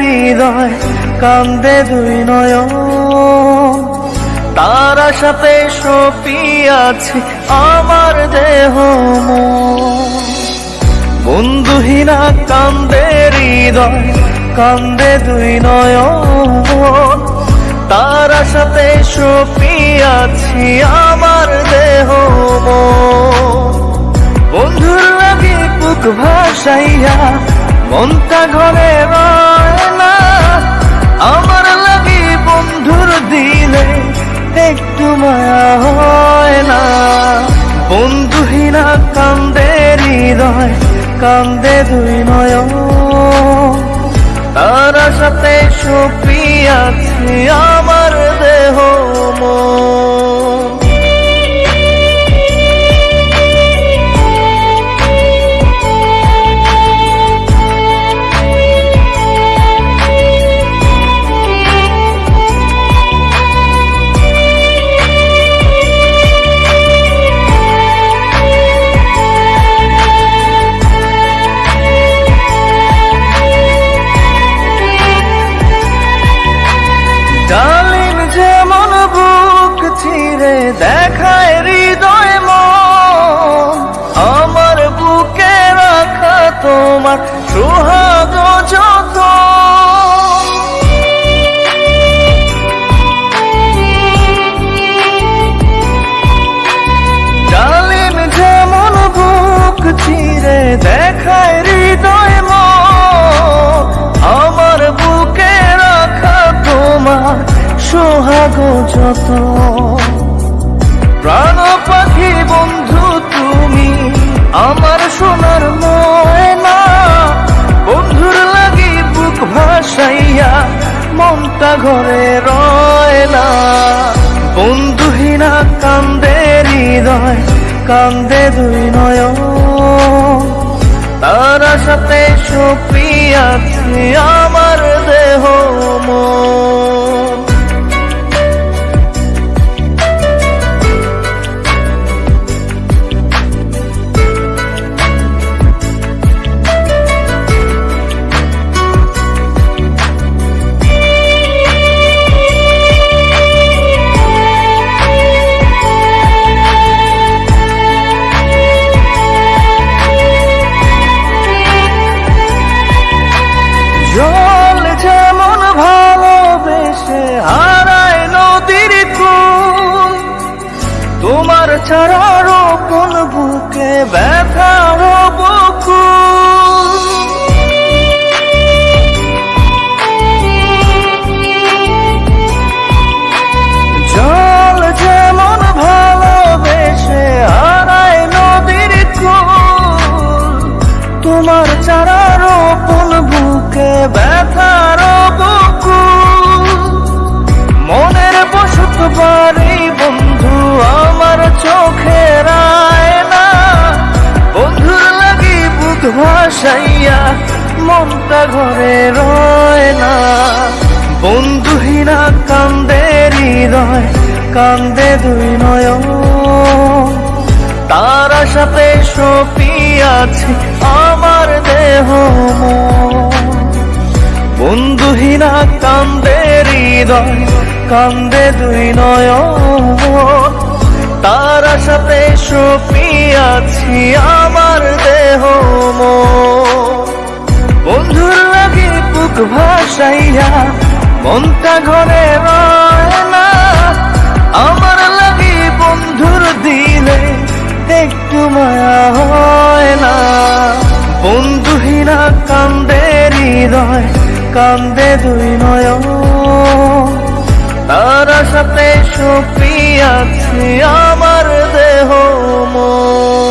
হৃদয়, কান্দে দুই নয়ন। তার সাথে সপিয়াছে আমার দেহ বন্ধুহীনা কান্দে হৃদয়, কান্দে দুই নয়ন। তার সাথে সপিয়াছি আমার দেহ বন্ধুর লাগে বুক ভাসাইয়া মনটা ঘরে রয় না। আমার লাগে বন্ধুর দিলে একটু মায়া হয় না। বন্ধুহীনা কান্দে হৃদয়, কান্দে দুই নয়ন। তার সাথে সপিয়াছি আমার দেহ মন। চিরে দেখায় হৃদয় আমার বুকে রাখা তোমার সোহাগ যত প্রাণ পাখি বন্ধু, তুমি আমার সোনার ময়না। বন্ধুর লাগি বুক ভাসাইয়া মনটা ঘরে রয় না বন্ধুহীনা কান্দে হৃদয় কান্দে দুই নয় তার সাথে সুপ্রিয়া তোমার ছাড়ার কোন বুকে ব্যথার মনটা ঘরে রয় না বন্ধুহীনা কান্দে হৃদয়, কান্দে দুই নয়ন তার সাথে সপিয়াছি আমার দেহ। বন্ধুহীনা কান্দে হৃদয়, কান্দে দুই নয়ন তার সাথে সপিয়াছি আমার দেহ মন। বুক ভাসাইয়া, মনটা ঘরে রয় না আমার লাগি বন্ধুর দিলে একটু মায়া হয় না। বন্ধুহীনা কান্দে হৃদয়, কান্দে দুই নয়ন। তার সাথে সপিয়াছি আমার দেহ মন।